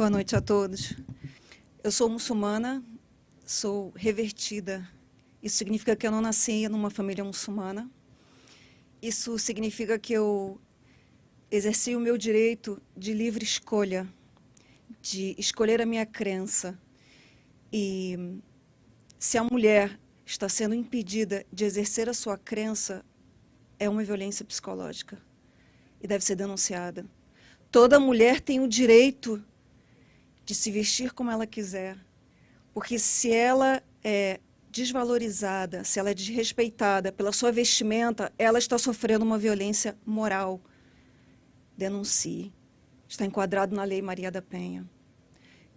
Boa noite a todos. Eu sou muçulmana, sou revertida. Isso significa que eu não nasci numa família muçulmana. Isso significa que eu exerci o meu direito de livre escolha, de escolher a minha crença. E se a mulher está sendo impedida de exercer a sua crença, é uma violência psicológica e deve ser denunciada. Toda mulher tem o direito de se vestir como ela quiser, porque se ela é desvalorizada, se ela é desrespeitada pela sua vestimenta, ela está sofrendo uma violência moral. Denuncie. Está enquadrado na Lei Maria da Penha.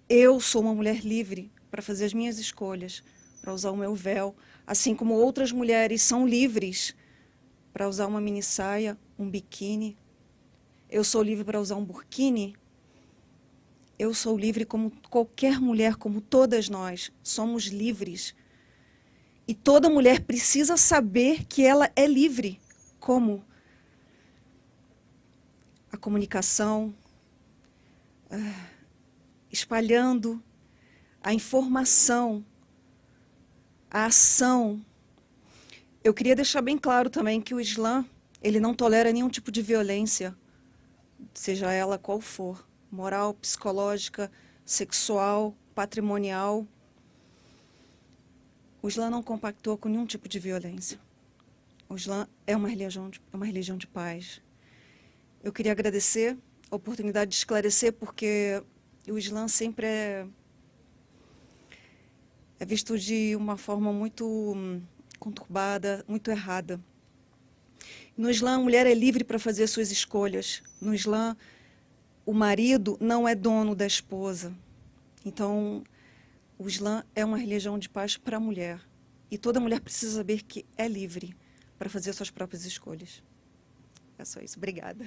Eu sou uma mulher livre para fazer as minhas escolhas, para usar o meu véu, assim como outras mulheres são livres para usar uma mini saia, um biquíni. Eu sou livre para usar um burkini. Eu sou livre como qualquer mulher, como todas nós. Somos livres. E toda mulher precisa saber que ela é livre. Como? A comunicação, ah, espalhando a informação, a ação, eu queria deixar bem claro também que o Islã ele não tolera nenhum tipo de violência, seja ela qual for, moral, psicológica, sexual, patrimonial. O Islã não compactou com nenhum tipo de violência. O Islã é uma religião de, é uma religião de paz. Eu queria agradecer a oportunidade de esclarecer, porque o Islã sempre é, é visto de uma forma muito hum, conturbada, muito errada. No Islã, a mulher é livre para fazer suas escolhas. No Islã, o marido não é dono da esposa. Então, o Islã é uma religião de paz para a mulher. E toda mulher precisa saber que é livre para fazer suas próprias escolhas. É só isso. Obrigada.